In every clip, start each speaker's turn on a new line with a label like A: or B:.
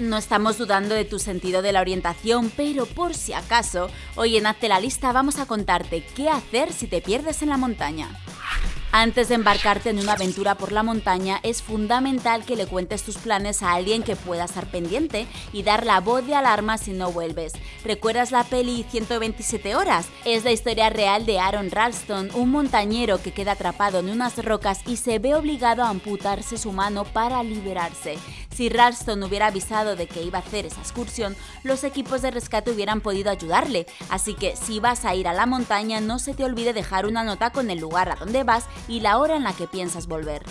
A: No estamos dudando de tu sentido de la orientación, pero por si acaso, hoy en Hazte la Lista vamos a contarte qué hacer si te pierdes en la montaña. Antes de embarcarte en una aventura por la montaña, es fundamental que le cuentes tus planes a alguien que pueda estar pendiente y dar la voz de alarma si no vuelves. ¿Recuerdas la peli 127 horas? Es la historia real de Aaron Ralston, un montañero que queda atrapado en unas rocas y se ve obligado a amputarse su mano para liberarse. Si Ralston hubiera avisado de que iba a hacer esa excursión, los equipos de rescate hubieran podido ayudarle. Así que si vas a ir a la montaña, no se te olvide dejar una nota con el lugar a donde vas y la hora en la que piensas volver.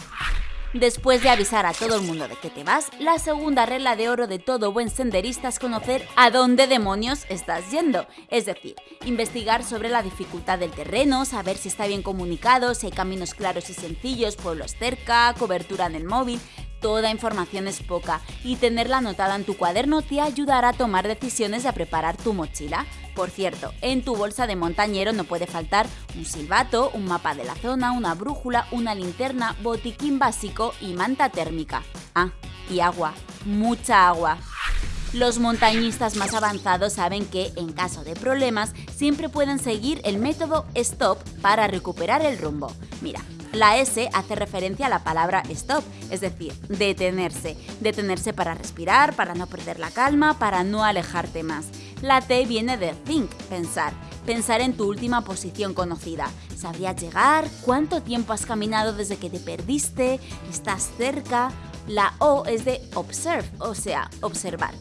A: Después de avisar a todo el mundo de que te vas, la segunda regla de oro de todo buen senderista es conocer a dónde demonios estás yendo. Es decir, investigar sobre la dificultad del terreno, saber si está bien comunicado, si hay caminos claros y sencillos, pueblos cerca, cobertura en el móvil, Toda información es poca y tenerla anotada en tu cuaderno te ayudará a tomar decisiones y a preparar tu mochila. Por cierto, en tu bolsa de montañero no puede faltar un silbato, un mapa de la zona, una brújula, una linterna, botiquín básico y manta térmica. Ah, y agua, mucha agua. Los montañistas más avanzados saben que, en caso de problemas, siempre pueden seguir el método STOP para recuperar el rumbo. Mira, la S hace referencia a la palabra stop, es decir, detenerse. Detenerse para respirar, para no perder la calma, para no alejarte más. La T viene de think, pensar. Pensar en tu última posición conocida. ¿Sabrías llegar? ¿Cuánto tiempo has caminado desde que te perdiste? ¿Estás cerca? La O es de observe, o sea, observar.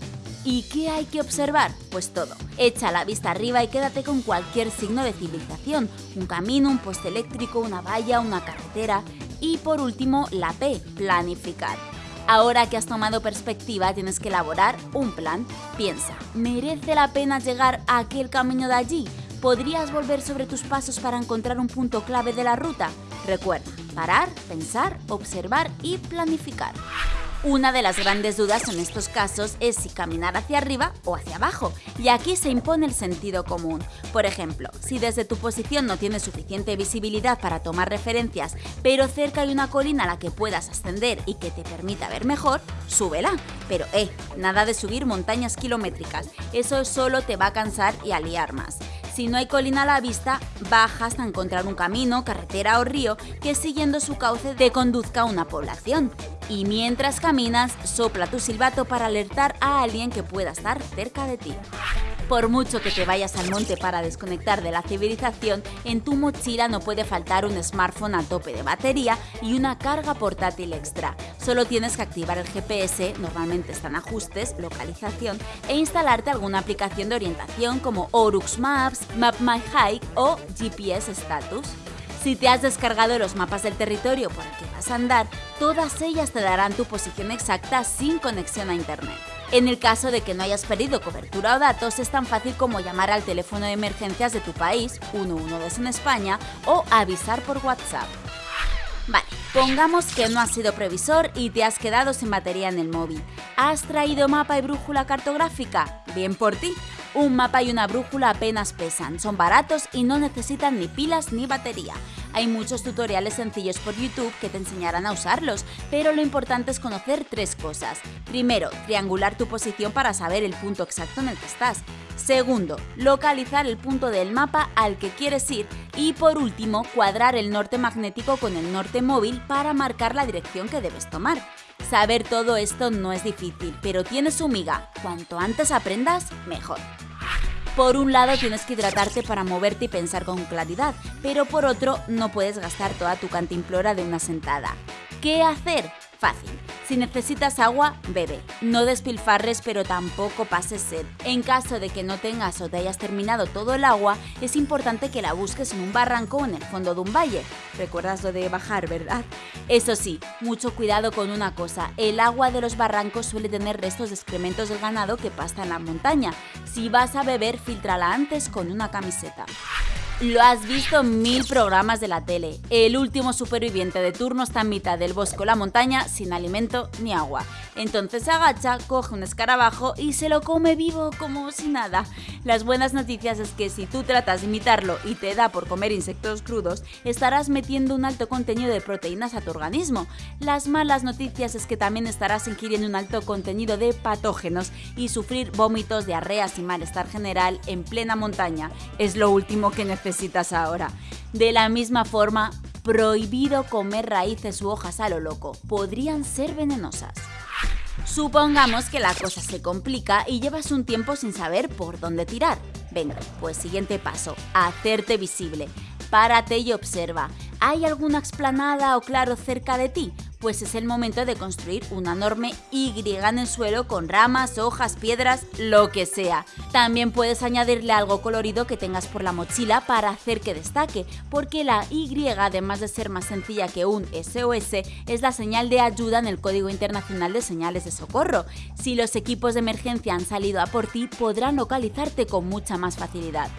A: ¿Y qué hay que observar? Pues todo. Echa la vista arriba y quédate con cualquier signo de civilización, un camino, un poste eléctrico, una valla, una carretera. Y por último, la P, planificar. Ahora que has tomado perspectiva, tienes que elaborar un plan. Piensa, ¿merece la pena llegar a aquel camino de allí? ¿Podrías volver sobre tus pasos para encontrar un punto clave de la ruta? Recuerda, parar, pensar, observar y planificar. Una de las grandes dudas en estos casos es si caminar hacia arriba o hacia abajo, y aquí se impone el sentido común. Por ejemplo, si desde tu posición no tienes suficiente visibilidad para tomar referencias, pero cerca hay una colina a la que puedas ascender y que te permita ver mejor, súbela. Pero eh, nada de subir montañas kilométricas, eso solo te va a cansar y a liar más. Si no hay colina a la vista, baja hasta encontrar un camino, carretera o río que siguiendo su cauce te conduzca a una población. Y mientras caminas, sopla tu silbato para alertar a alguien que pueda estar cerca de ti. Por mucho que te vayas al monte para desconectar de la civilización, en tu mochila no puede faltar un smartphone a tope de batería y una carga portátil extra. Solo tienes que activar el GPS, normalmente están ajustes, localización, e instalarte alguna aplicación de orientación como Orux Maps, Map My Hike o GPS Status. Si te has descargado los mapas del territorio por el que vas a andar, todas ellas te darán tu posición exacta sin conexión a Internet. En el caso de que no hayas perdido cobertura o datos, es tan fácil como llamar al teléfono de emergencias de tu país, 112 en España, o avisar por WhatsApp. Vale, pongamos que no has sido previsor y te has quedado sin batería en el móvil. ¿Has traído mapa y brújula cartográfica? Bien por ti. Un mapa y una brújula apenas pesan, son baratos y no necesitan ni pilas ni batería. Hay muchos tutoriales sencillos por YouTube que te enseñarán a usarlos, pero lo importante es conocer tres cosas. Primero, triangular tu posición para saber el punto exacto en el que estás. Segundo, localizar el punto del mapa al que quieres ir. Y por último, cuadrar el norte magnético con el norte móvil para marcar la dirección que debes tomar. Saber todo esto no es difícil, pero tiene su miga. Cuanto antes aprendas, mejor. Por un lado tienes que hidratarte para moverte y pensar con claridad, pero por otro no puedes gastar toda tu cantimplora de una sentada. ¿Qué hacer? Fácil. Si necesitas agua, bebe. No despilfarres, pero tampoco pases sed. En caso de que no tengas o te hayas terminado todo el agua, es importante que la busques en un barranco o en el fondo de un valle. ¿Recuerdas lo de bajar, verdad? Eso sí, mucho cuidado con una cosa. El agua de los barrancos suele tener restos de excrementos del ganado que pasta en la montaña. Si vas a beber, filtrala antes con una camiseta. Lo has visto en mil programas de la tele. El último superviviente de turno está en mitad del bosque o la montaña sin alimento ni agua. Entonces se agacha, coge un escarabajo y se lo come vivo como si nada. Las buenas noticias es que si tú tratas de imitarlo y te da por comer insectos crudos, estarás metiendo un alto contenido de proteínas a tu organismo. Las malas noticias es que también estarás ingiriendo un alto contenido de patógenos y sufrir vómitos, diarreas y malestar general en plena montaña. Es lo último que necesitas ahora. De la misma forma, prohibido comer raíces u hojas a lo loco. Podrían ser venenosas. Supongamos que la cosa se complica y llevas un tiempo sin saber por dónde tirar. Venga, pues siguiente paso, hacerte visible. Párate y observa. ¿Hay alguna explanada o claro cerca de ti? Pues es el momento de construir una enorme Y en el suelo con ramas, hojas, piedras, lo que sea. También puedes añadirle algo colorido que tengas por la mochila para hacer que destaque, porque la Y, además de ser más sencilla que un SOS, es la señal de ayuda en el Código Internacional de Señales de Socorro. Si los equipos de emergencia han salido a por ti, podrán localizarte con mucha más facilidad.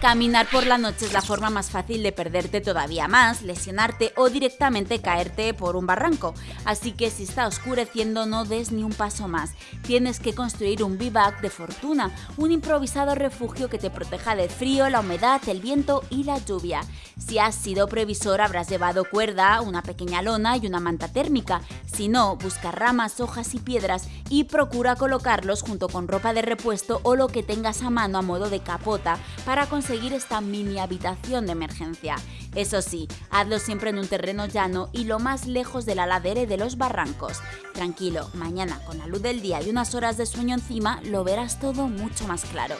A: Caminar por la noche es la forma más fácil de perderte todavía más, lesionarte o directamente caerte por un barranco. Así que si está oscureciendo no des ni un paso más. Tienes que construir un bivac de fortuna, un improvisado refugio que te proteja del frío, la humedad, el viento y la lluvia. Si has sido previsor habrás llevado cuerda, una pequeña lona y una manta térmica. Si no, busca ramas, hojas y piedras y procura colocarlos junto con ropa de repuesto o lo que tengas a mano a modo de capota para conseguir seguir esta mini habitación de emergencia. Eso sí, hazlo siempre en un terreno llano y lo más lejos de la ladera y de los barrancos. Tranquilo, mañana con la luz del día y unas horas de sueño encima lo verás todo mucho más claro.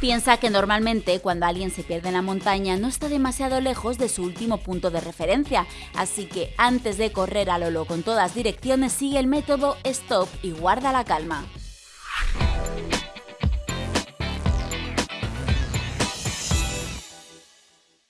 A: Piensa que normalmente cuando alguien se pierde en la montaña no está demasiado lejos de su último punto de referencia, así que antes de correr a Lolo con todas direcciones sigue el método stop y guarda la calma.